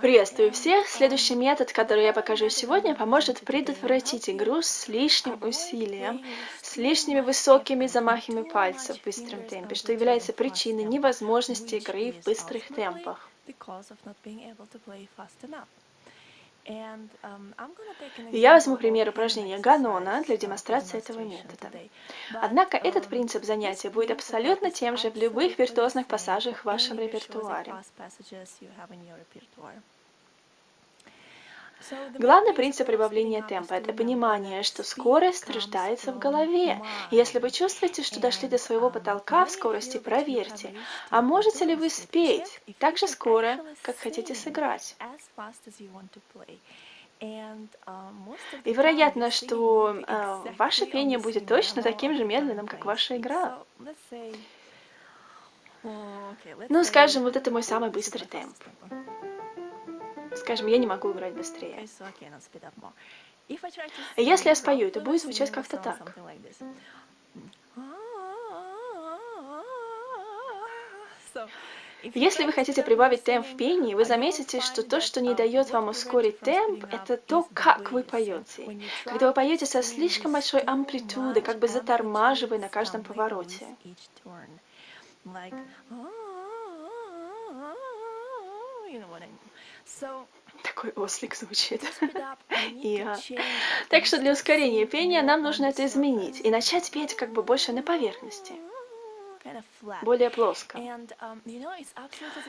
Приветствую всех! Следующий метод, который я покажу сегодня, поможет предотвратить игру с лишним усилием, с лишними высокими замахами пальцев в быстром темпе, что является причиной невозможности игры в быстрых темпах. Я возьму пример упражнения Ганона для демонстрации этого метода. Однако этот принцип занятия будет абсолютно тем же в любых виртуозных пассажах в вашем репертуаре. Главный принцип прибавления темпа – это понимание, что скорость рождается в голове. если вы чувствуете, что дошли до своего потолка в скорости, проверьте, а можете ли вы спеть так же скоро, как хотите сыграть. И вероятно, что э, ваше пение будет точно таким же медленным, как ваша игра. Ну, скажем, вот это мой самый быстрый темп. Скажем, я не могу играть быстрее. Если я спою, это будет звучать как-то так. Если вы хотите прибавить темп в пении, вы заметите, что то, что не дает вам ускорить темп, это то, как вы поете. Когда вы поете со слишком большой амплитудой, как бы затормаживая на каждом повороте. Такой ослик звучит. yeah. Так что для ускорения пения нам нужно это изменить и начать петь как бы больше на поверхности более плоско. Um,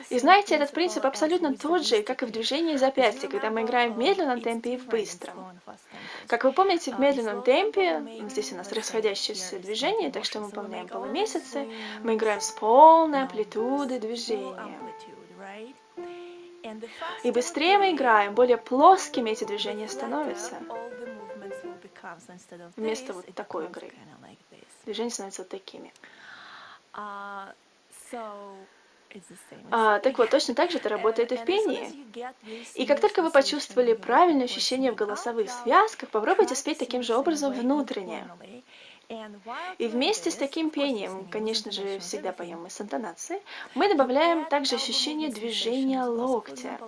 и знаете, этот принцип абсолютно тот же, как и в движении запястья, когда мы играем в медленном темпе и в быстром. Как вы помните, в um, медленном темпе, здесь у нас расходящееся движение, так что мы выполняем полумесяцы, мы играем с полной амплитудой движения. И быстрее мы играем, более плоскими эти движения становятся. Вместо вот такой игры. Движения становятся вот такими. А, так вот, точно так же это работает и в пении. И как только вы почувствовали правильное ощущение в голосовых связках, попробуйте спеть таким же образом внутренне. И вместе с таким пением, конечно же, всегда поем мы с интонацией, мы добавляем также ощущение движения локтя.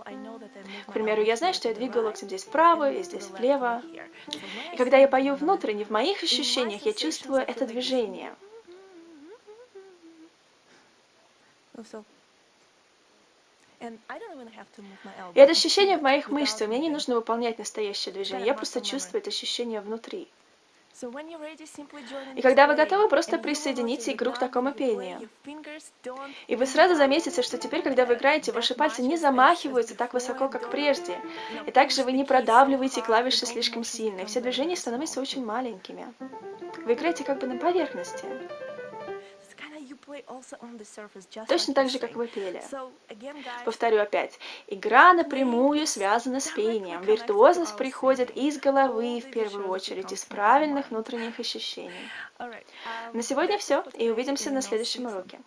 К примеру, я знаю, что я двигаю локтем здесь вправо и здесь влево. И когда я пою внутренне, в моих ощущениях я чувствую это движение. И это ощущение в моих мышцах, мне не нужно выполнять настоящее движение, я просто чувствую это ощущение внутри. И когда вы готовы, просто присоедините игру к такому пению. И вы сразу заметите, что теперь, когда вы играете, ваши пальцы не замахиваются так высоко, как прежде. И также вы не продавливаете клавиши слишком сильно, и все движения становятся очень маленькими. Вы играете как бы на поверхности. Точно так же, как вы пели. Повторю опять. Игра напрямую связана с пением. Виртуозность приходит из головы в первую очередь, из правильных внутренних ощущений. На сегодня все, и увидимся на следующем уроке.